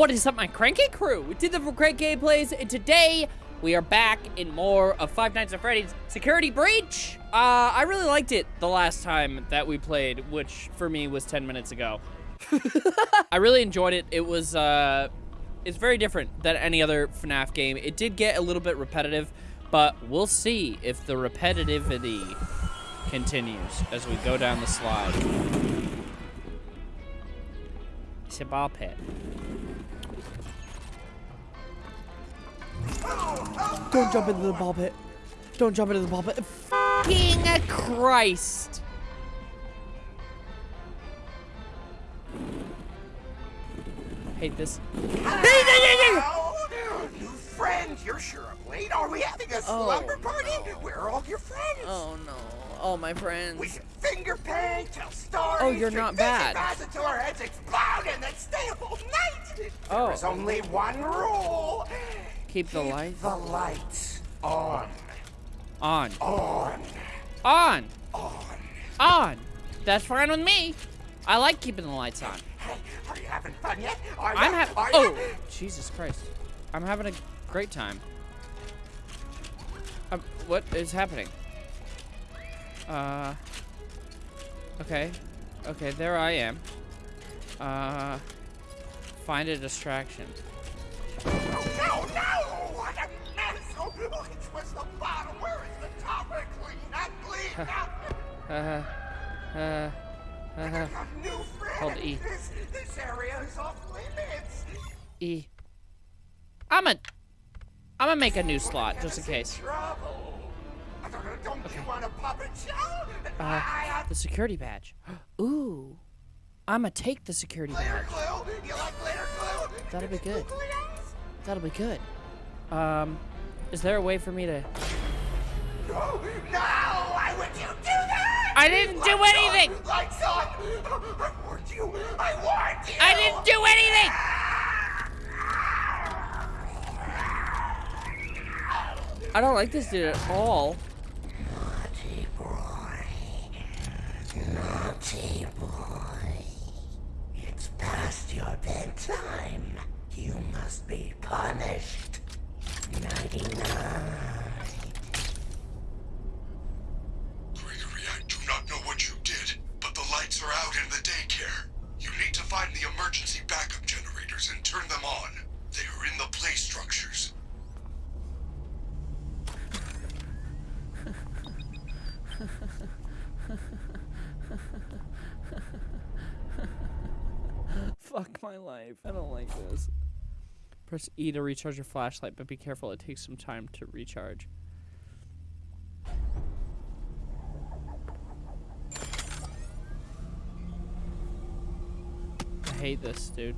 What is up, my cranky crew? We did the great gameplays, and today we are back in more of Five Nights at Freddy's Security Breach. Uh, I really liked it the last time that we played, which for me was 10 minutes ago. I really enjoyed it. It was, uh, it's very different than any other FNAF game. It did get a little bit repetitive, but we'll see if the repetitivity continues as we go down the slide. It's a ball pit. Don't jump into the ball pit. Don't jump into the ball pit. Fucking Christ. Hate this. Oh, new friend. you're sure I'm late. Are we having a oh. slumber party? Where are all your friends? Oh no. All my friends. We can finger paint, tell stories. Oh, you're drink not fizzy bad. bars until our heads explode, and then stay up all night. Oh. There's only one rule. Keep the lights The lights on, on. on, On. on. On. That's fine with me. I like keeping the lights on. Hey, are you having fun yet? Are I'm having. Are Oh? Jesus Christ! I'm having a great time. Um, what is happening? Uh. Okay. Okay, there I am. Uh. Find a distraction. Oh, no, no! Uh. Uh. Uh. New friend! Hold E. This, this area is off limits! E. I'm a. I'm gonna make a new slot just in case. Trouble. I don't, know, don't you want a puppet show? Uh, I, the security badge. Ooh. I'm gonna take the security badge. glue? You like glitter glue? That'll be good. That'll be good. Um, is there a way for me to? No, I didn't do anything! Lights on! I warned you! I warned you! I didn't do anything! I don't like this dude at all. Naughty boy. Naughty boy. It's past your bedtime. You must be punished. Nighty night. Press E to recharge your flashlight, but be careful, it takes some time to recharge. I hate this, dude.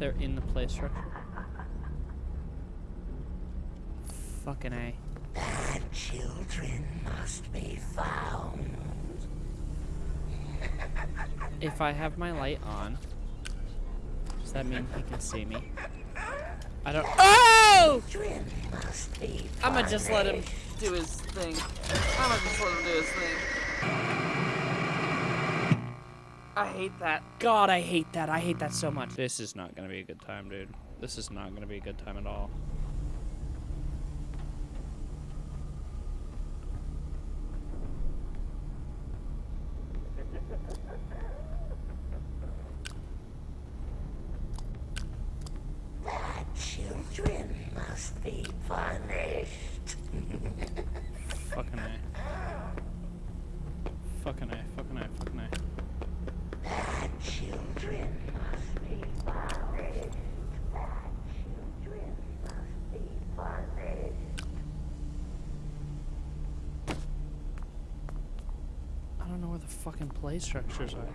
They're in the play structure. Fucking A. Bad children must be found. If I have my light on, does that mean he can see me? I don't. Oh! Children must be I'm gonna just let him do his thing. I'm gonna just let him do his thing. I hate that. God, I hate that. I hate that so much. This is not gonna be a good time, dude. This is not gonna be a good time at all. Bad children must be punished. Fucking A. Fucking A. Fucking A. Fucking A. Bad children must be punished. Bad children must be punished. I don't know where the fucking play structures are.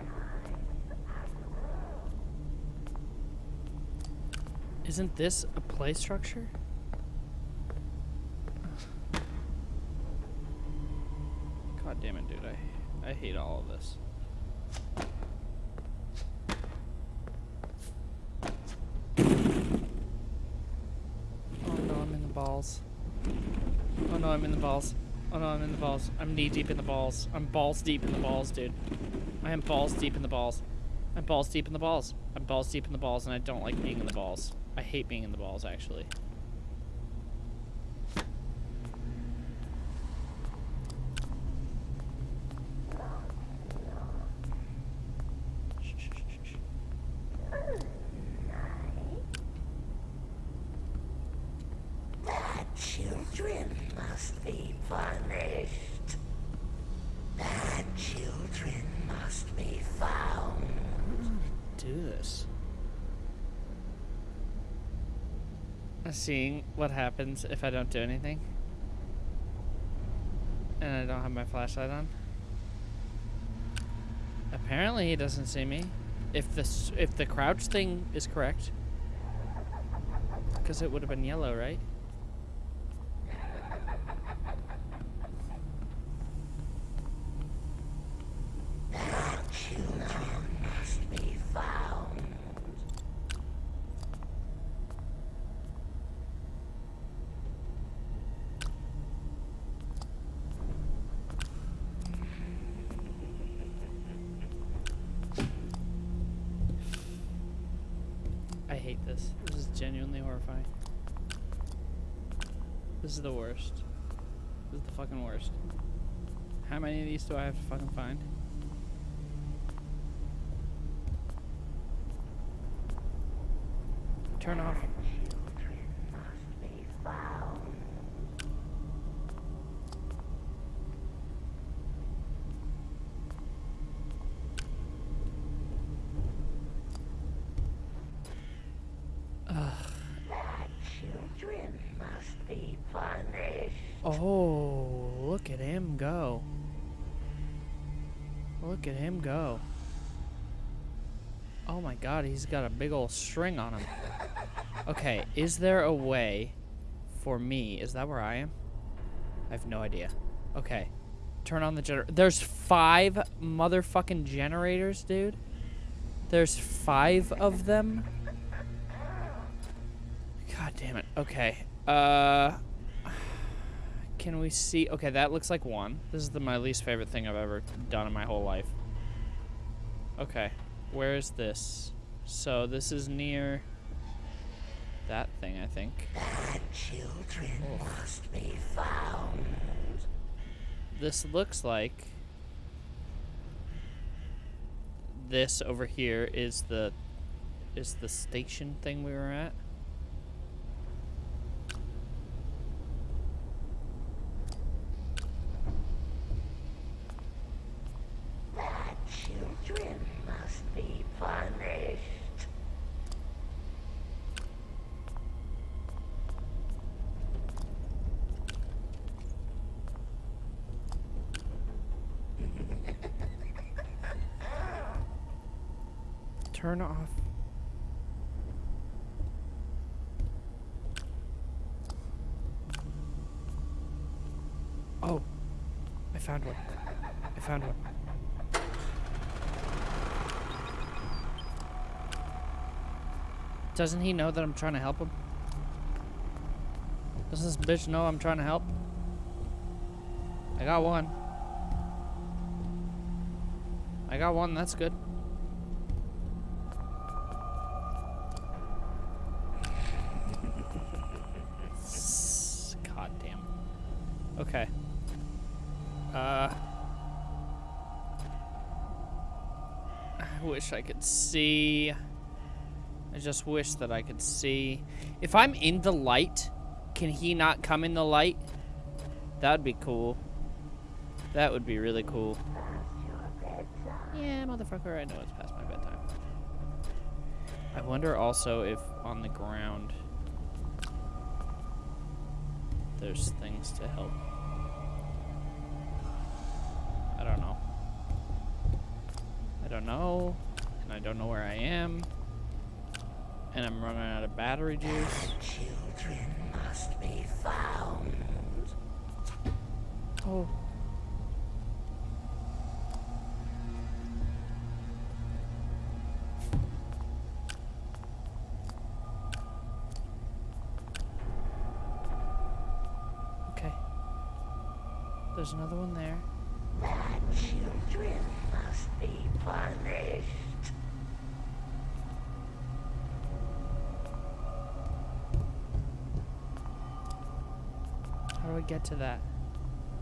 Isn't this a play structure? God damn it, dude. I, I hate all of this. Oh no, I'm in the balls. Oh no, I'm in the balls. Oh no, I'm in the balls. I'm knee deep in the balls. I'm balls deep in the balls, dude. I am balls deep in the balls. I'm balls deep in the balls. I'm balls deep in the balls, and I don't like being in the balls. I hate being in the balls, actually. Children must be punished. Bad children must be found. do this. Seeing what happens if I don't do anything. And I don't have my flashlight on. Apparently he doesn't see me. If this if the crouch thing is correct. Because it would have been yellow, right? Children must be found. I hate this. This is genuinely horrifying. This is the worst. This is the fucking worst. How many of these do I have to fucking find? Turn off. Children must be found. Bad children must be punished. Oh, look at him go. Look at him go. Oh my god, he's got a big old string on him. Okay, is there a way for me? Is that where I am? I have no idea. Okay. Turn on the generator. There's five motherfucking generators, dude. There's five of them. God damn it. Okay. Uh can we see okay that looks like one this is the my least favorite thing i've ever done in my whole life okay where is this so this is near that thing i think. Bad children oh. must be found. this looks like this over here is the is the station thing we were at Bad children must be punished. turn off oh i found one i found one Doesn't he know that I'm trying to help him? Does this bitch know I'm trying to help? I got one. I got one, that's good. Wish I could see. I just wish that I could see. If I'm in the light, can he not come in the light? That'd be cool. That would be really cool. Yeah, motherfucker, I know it's past my bedtime. I wonder also if on the ground there's things to help. I don't know. I don't know, and I don't know where I am. And I'm running out of battery juice. Children must be found. Oh. Okay. There's another one there. Bad children must be punished. Get to that?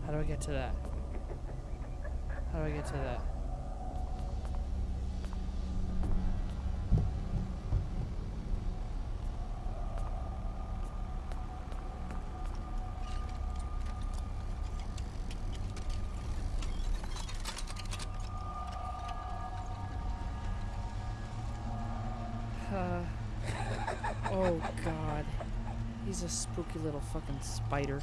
How do I get to that? How do I get to that? Uh, oh god. He's a spooky little fucking spider.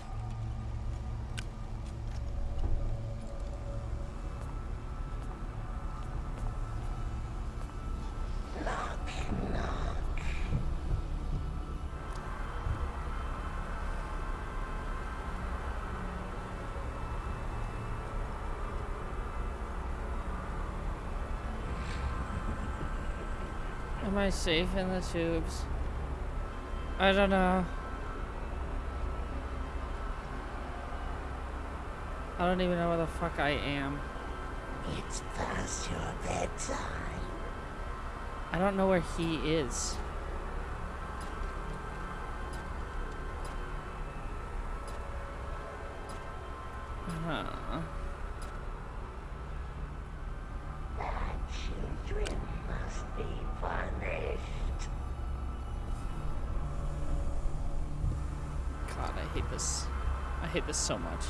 Am I safe in the tubes? I don't know. I don't even know where the fuck I am. It's past your bedtime. I don't know where he is. Hate this. I hate this so much.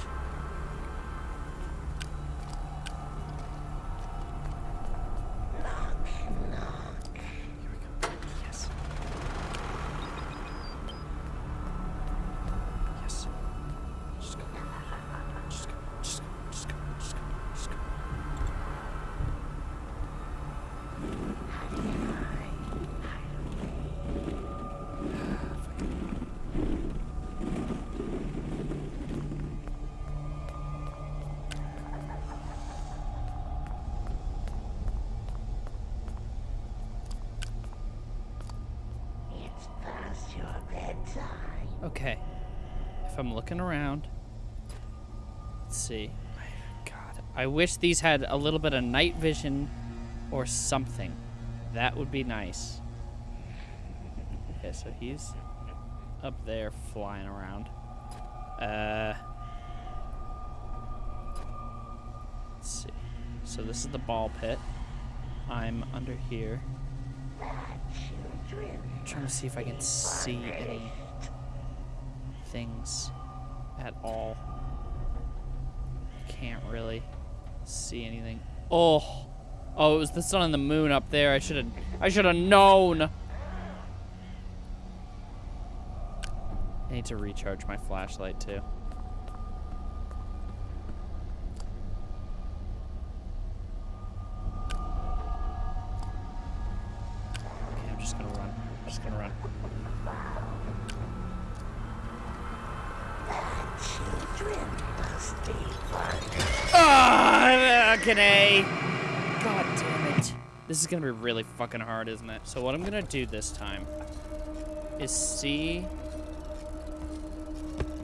Around, let's see. God, I wish these had a little bit of night vision or something. That would be nice. Okay, so he's up there flying around. Uh, let's see. So this is the ball pit. I'm under here. Children trying to see if I can see any things at all. Can't really see anything. Oh, oh, it was the sun and the moon up there. I should have, I should have known. I need to recharge my flashlight too. Okay, I'm just gonna run. I'm just gonna run. children must be punished. Ah, Kane! God damn it. This gonna be really fucking hard, isn't it? So what I'm gonna do this time is see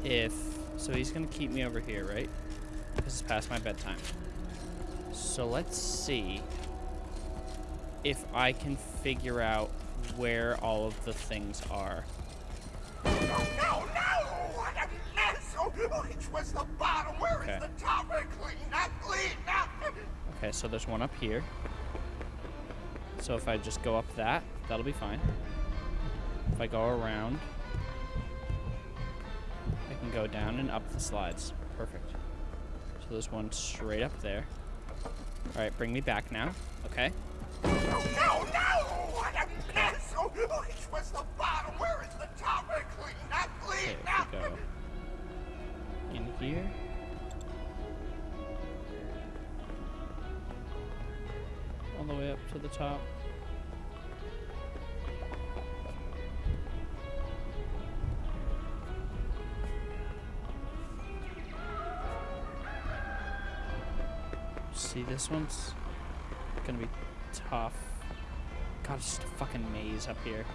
if... So he's gonna keep me over here, right? This is past my bedtime. So let's see if I can figure out where all of the things are. No, no, no! What a mess! Oh, which was the bottom? Where is Okay. the top? Clean up, clean up! Okay, so there's one up here. So if I just go up that, that'll be fine. If I go around, I can go down and up the slides. Perfect. So there's one straight up there. All right, bring me back now. Okay. No, no, no! What a mess! Oh, which was the bottom? Where is the top? Clean up, Okay, clean up! we go in here. All the way up to the top. See, this one's gonna be tough. God, it's just a fucking maze up here.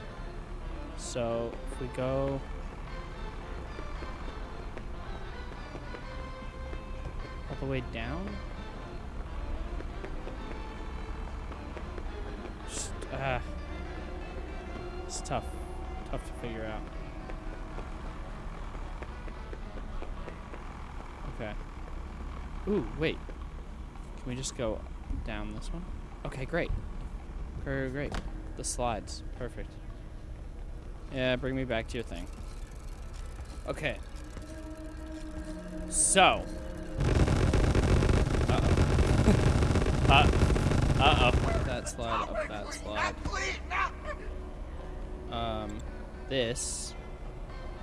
So, if we go... All the way down? Just, uh, it's tough. Tough to figure out. Okay. Ooh, wait. Can we just go down this one? Okay, great. Great, great. The slides. Perfect. Yeah, bring me back to your thing. Okay. So. Uh-oh. uh, uh-oh. That slide, up that slide. Um, this,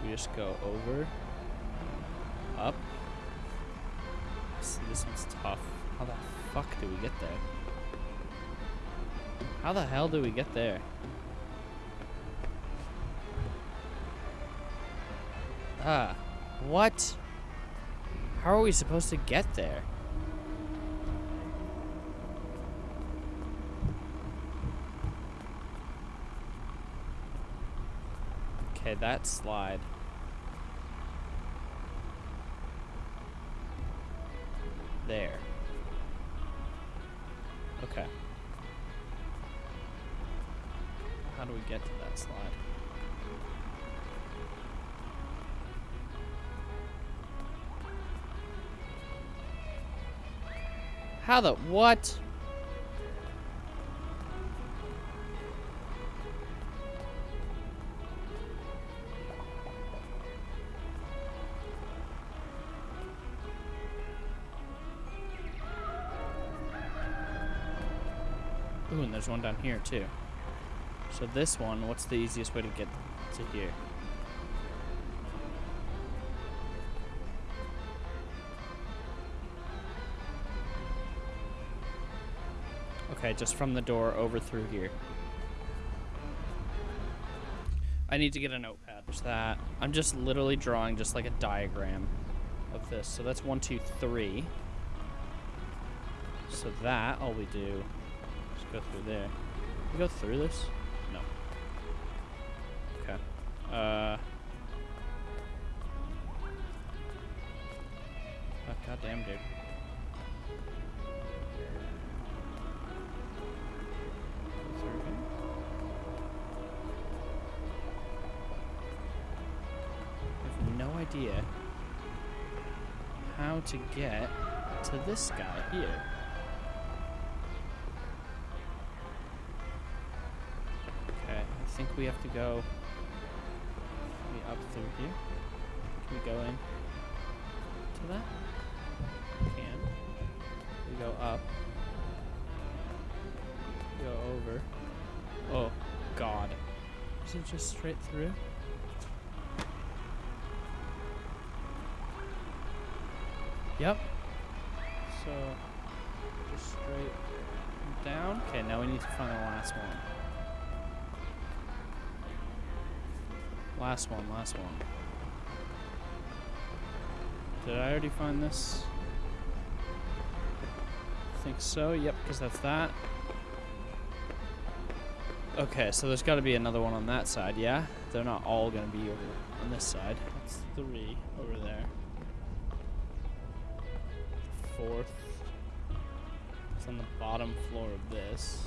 we just go over, do we get there? How the hell do we get there? Ah, what? How are we supposed to get there? Okay, that slide. There. Okay. How do we get to that slide? How the what? There's one down here too. So this one, what's the easiest way to get to here? Okay, just from the door over through here. I need to get a notepad. There's that. I'm just literally drawing just like a diagram of this. So that's one, two, three. So that, all we do go through there. We go through this? No. Okay. Uh. Oh, dude. I have no idea how to get to this guy here. We have to go up through here. Can we go in to that? Can. We go up. Go over. Oh, God. Is it just straight through? Yep. So, just straight down. Okay, now we need to find the last one. Last one, last one. Did I already find this? I think so. Yep, because that's that. Okay, so there's got to be another one on that side, yeah? They're not all going to be over on this side. That's three over there. Fourth. It's on the bottom floor of this.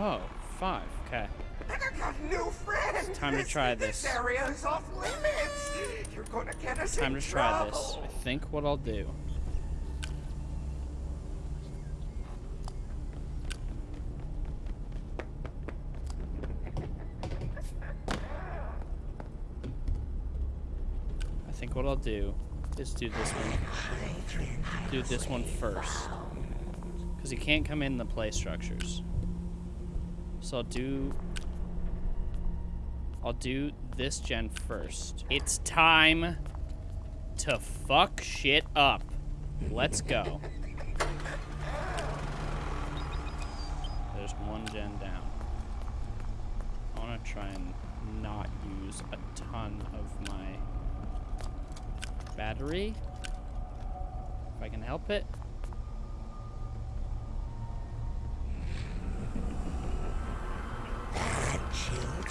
Oh, five. Okay. I got new friends. It's time to try this. This area is off limits. You're gonna get us Time to try this. I think what I'll do. I think what I'll do is do this one. Do this one first. Because he can't come in the play structures. So I'll do I'll do this gen first. It's time to fuck shit up. Let's go. There's one gen down. I want to try and not use a ton of my battery. If I can help it.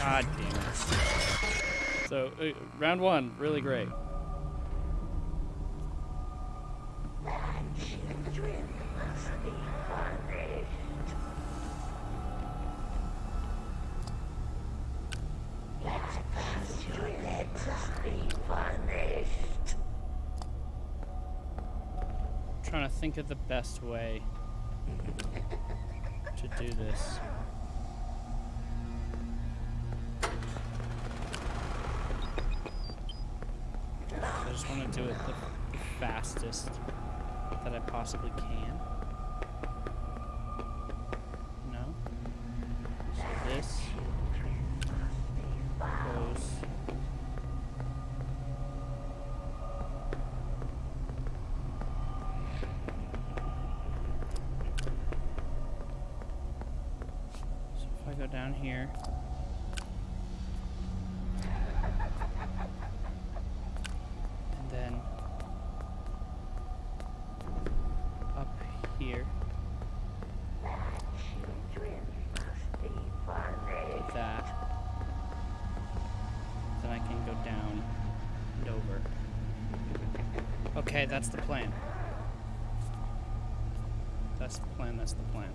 God damn it. So, uh, round one, really great. trying to think of the best way to do this. I just want to do it the fastest that I possibly can. No? So this goes So if I go down here. And then up here. Children must be punished. like that. Then I can go down and over. Okay, that's the plan. That's the plan, that's the plan.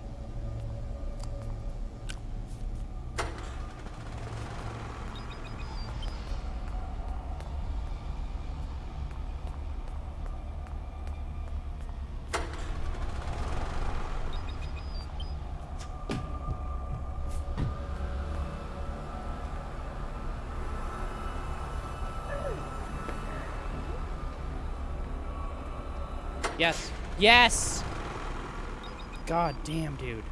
Yes. Yes! God damn, dude.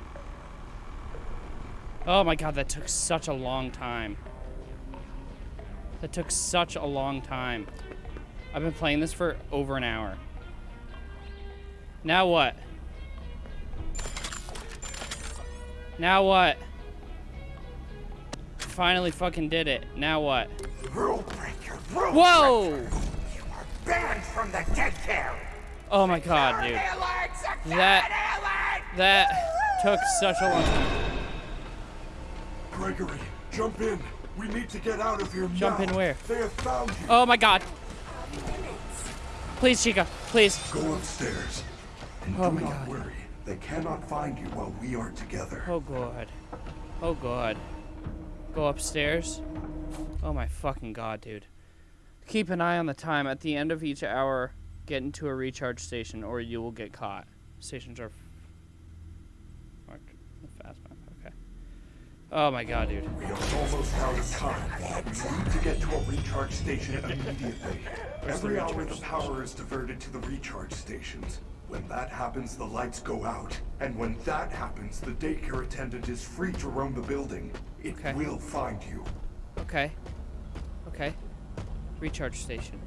Oh my god, that took such a long time. That took such a long time. I've been playing this for over an hour. Now what? Now what? Finally fucking did it. Now what? Rule breaker, rule Whoa! breaker. You are banned from the daycare. Oh my god, dude. That- That took such a long time. Gregory, jump in. We need to get out of here Jump now. in where? They have found you. Oh my god. Please, Chica. Please. Go upstairs. And Oh do my not God. worry. They cannot find you while we are together. Oh god. Oh god. Go upstairs. Oh my fucking god, dude. Keep an eye on the time. At the end of each hour, get into a recharge station or you will get caught. Stations are marked Faz-Map. Okay. Oh my god, dude. We are almost out of time. We need to get to a recharge station immediately. Every hour the power is diverted to the recharge stations. When that happens, the lights go out. And when that happens, the daycare attendant is free to roam the building. It Okay. will find you. Okay. Okay. Recharge station.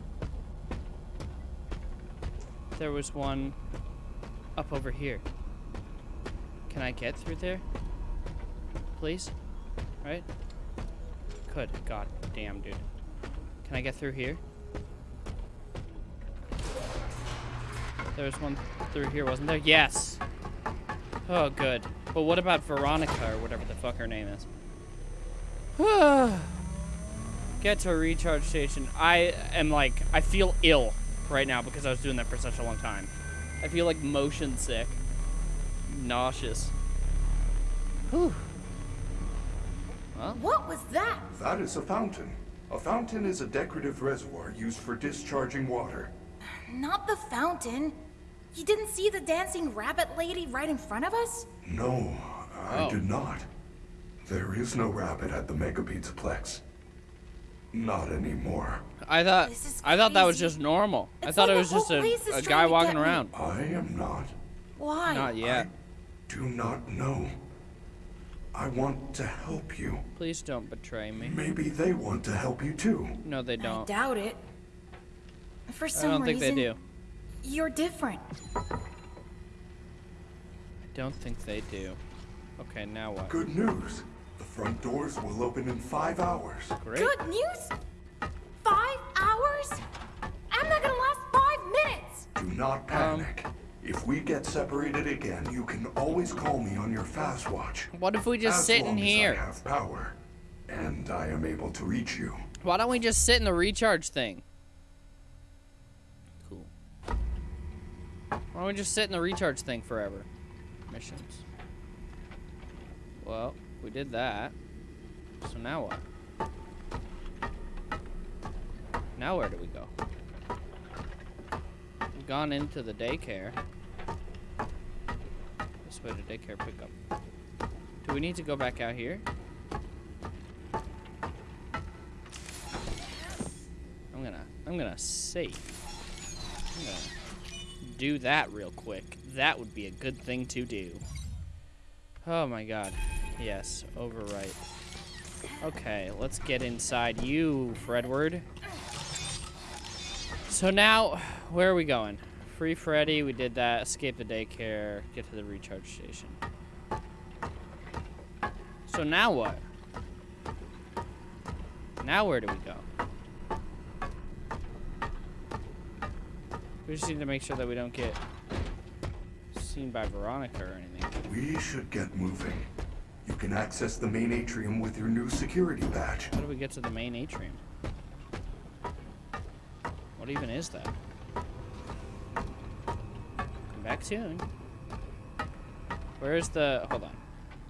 There was one up over here. Can I get through there? Please? Right? Could. God damn, dude. Can I get through here? There was one through here, wasn't there? Yes! Oh, good. But what about Veronica, or whatever the fuck her name is? Get to a recharge station. I am like, I feel ill right now because I was doing that for such a long time. I feel like motion sick. Nauseous. Whew. Well, What was that? That is a fountain. A fountain is a decorative reservoir used for discharging water. Not the fountain. You didn't see the dancing rabbit lady right in front of us? No, I Oh. did not. There is no rabbit at the Mega Pizzaplex. Not anymore. I thought I thought that was just normal. I thought like it was just a, a guy walking around. I am not. Why? Not yet. Do not know. I want to help you. Please don't betray me. Maybe they want to help you too. No, they don't. I doubt it. For some I don't think reason, they do. you're different. I don't think they do. Okay, now what? Good news. The front doors will open in five hours. Great. Good news? Five hours? I'm not gonna last five minutes! Do not panic. if we get separated again, you can always call me on your Faz-Watch. What if we just as sit long in as here? I have power, and I am able to reach you. Why don't we just sit in the recharge thing? Cool. Why don't we just sit in the recharge thing forever? Missions. Well, we did that. So now what? Now where do we go? We've gone into the daycare. This way to daycare pickup. Do we need to go back out here? I'm gonna, I'm gonna save. I'm gonna do that real quick. That would be a good thing to do. Oh my god. Yes, overwrite. Okay, let's get inside you, Fredward. So now, where are we going? Free Freddy, we did that. Escape the daycare, get to the recharge station. So now what? Now where do we go? We just need to make sure that we don't get seen by Veronica or anything. We should get moving. You can access the main atrium with your new security badge. How do we get to the main atrium? What even is that? Come back soon. Where's the? Hold on.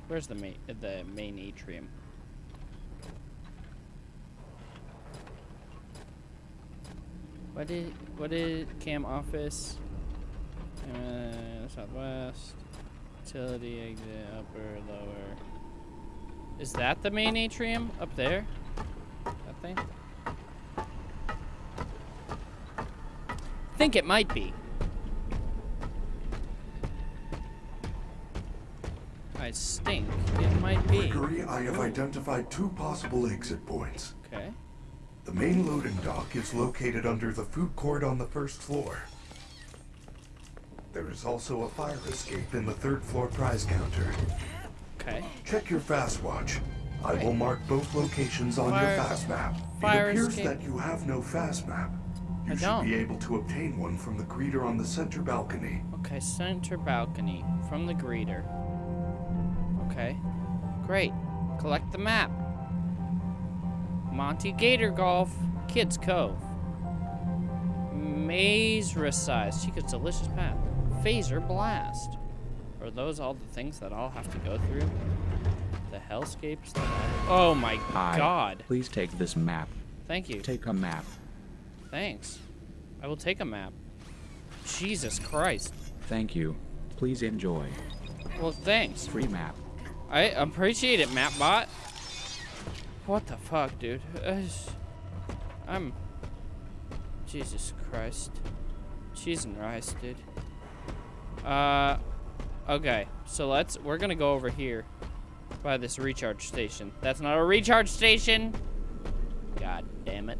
Where's the main the main atrium? What did what did cam office? Uh, southwest. Utility exit upper lower. Is that the main atrium up there? That thing? think it might be. I stink. It might be. Gregory, I have identified two possible exit points. Okay. The main loading dock is located under the food court on the first floor. There is also a fire escape in the third floor prize counter. Okay. Check your Faz-Watch. I will mark both locations on Fire- your Faz-Map. fire it appears escape. that you have no Faz-Map. You I should don't. be able to obtain one from the greeter on the center balcony. Okay, center balcony from the greeter. Okay. Great. Collect the map. Monty Gator Golf, Kids Cove. Mazercise, Chica's Delicious Path. Fazer Blast. Are those all the things that I'll have to go through? The hellscapes that I... Oh my Hi. god. Please take this map. Thank you. Take a map. Thanks. I will take a map. Jesus Christ. Thank you. Please enjoy. Well, thanks. Free map. I appreciate it, Mapbot. What the fuck, dude? I'm. Jesus Christ. Cheese and rice, dude. Uh, okay. So let's. We're gonna go over here by this recharge station. That's not a recharge station. God damn it.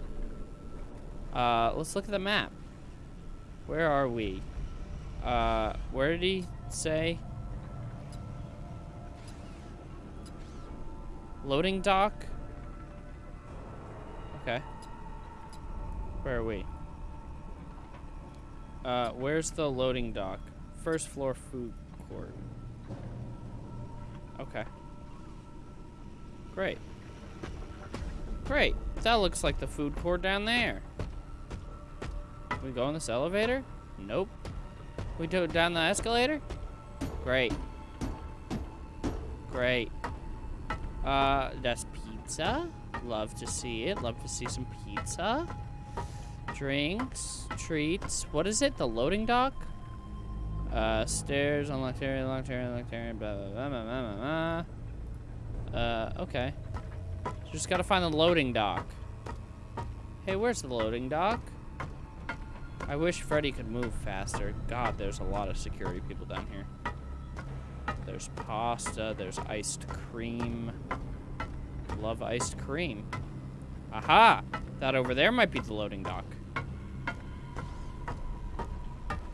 Uh, let's look at the map. Where are we? Uh, where did he say? Loading dock? Okay. Where are we? Uh, where's the loading dock? First floor food court. Okay. Great. Great. That looks like the food court down there. We go in this elevator? Nope. We it down the escalator? Great. Great. Uh, that's pizza. Love to see it. Love to see some pizza. Drinks, treats. What is it? The loading dock? Uh, stairs, unlocked area, unlocked area, unlocked area, blah, blah, blah, blah, blah, blah. Uh, okay. Just gotta find the loading dock. Hey, where's the loading dock? I wish Freddy could move faster. God, there's a lot of security people down here. There's pasta, there's iced cream. Love iced cream. Aha! That over there might be the loading dock.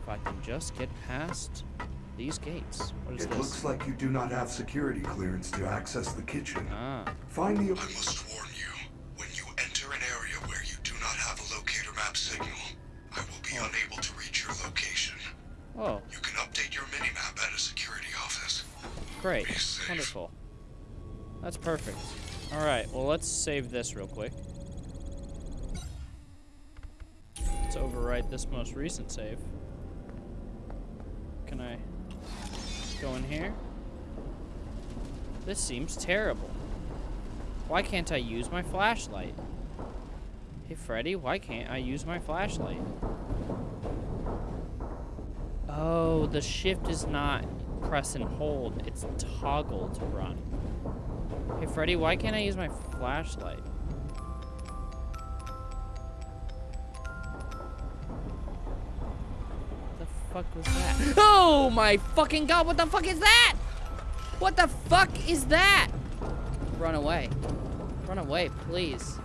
If I can just get past these gates. What is It this? looks like you do not have security clearance to access the kitchen. Ah, Find the. I must warn you, when you enter an area where you do not have a locator map signal, I will be unable to reach your location. oh, You can update your minimap at a security office. great. Be safe. Wonderful. That's perfect. Alright, well, let's save this real quick. Let's overwrite this most recent save. Can I go in here? This seems terrible. Why can't I use my flashlight? Hey, Freddy, why can't I use my flashlight? Oh, the shift is not press and hold. It's toggle to run. Hey, Freddy, why can't I use my flashlight? Fuck was that? Oh my fucking god, what the fuck is that? What the fuck is that? Run away. Run away, please.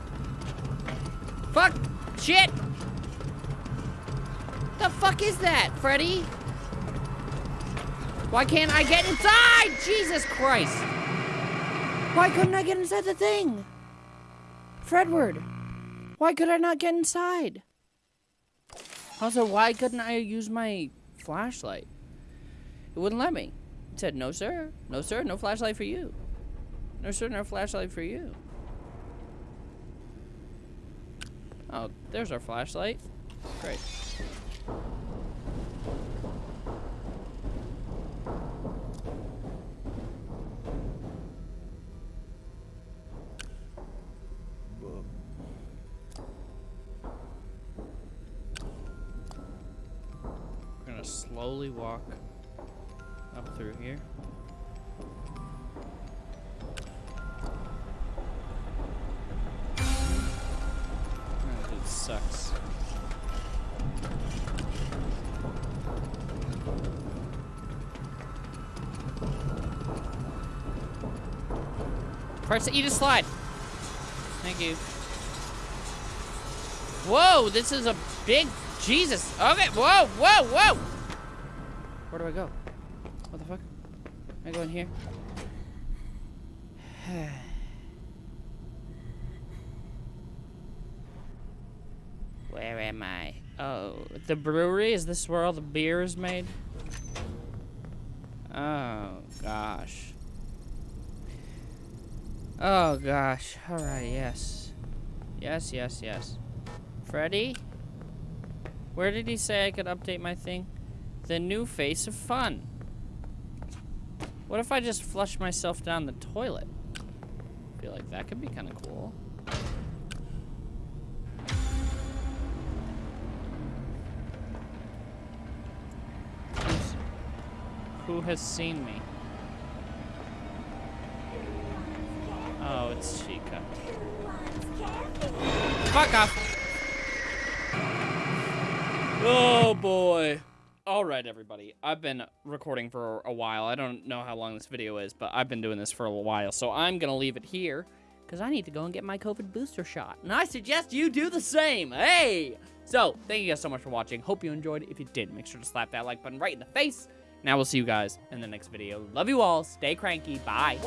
Fuck! Shit! The fuck is that, Freddy? Why can't I get inside? Jesus Christ! Why couldn't I get inside the thing? Fredward, why could I not get inside? Also, why couldn't I use my flashlight? It wouldn't let me. It said, no, sir. No, sir. No flashlight for you. No, sir. No flashlight for you. Oh, there's our flashlight. Great. Slowly walk up through here. Dude sucks. Press eat a slide. Thank you. Whoa, this is a big Jesus. Okay, whoa, whoa, whoa. Do I go? What the fuck? I going here? Where am I? Oh, the brewery? Is this where all the beer is made? Oh, gosh. Oh, gosh. Alright, yes. Yes, yes, yes. Freddy? Where did he say I could update my thing? The new face of fun. What if I just flush myself down the toilet? I feel like that could be kind of cool. Who's- Who has seen me? Oh, it's Chica. Fuck off. Oh boy. All right, everybody. I've been recording for a while. I don't know how long this video is, but I've been doing this for a while. So I'm going to leave it here because I need to go and get my COVID booster shot. And I suggest you do the same. Hey! So, thank you guys so much for watching. Hope you enjoyed. If you did, make sure to slap that like button right in the face. Now we'll see you guys in the next video. Love you all. Stay cranky. Bye.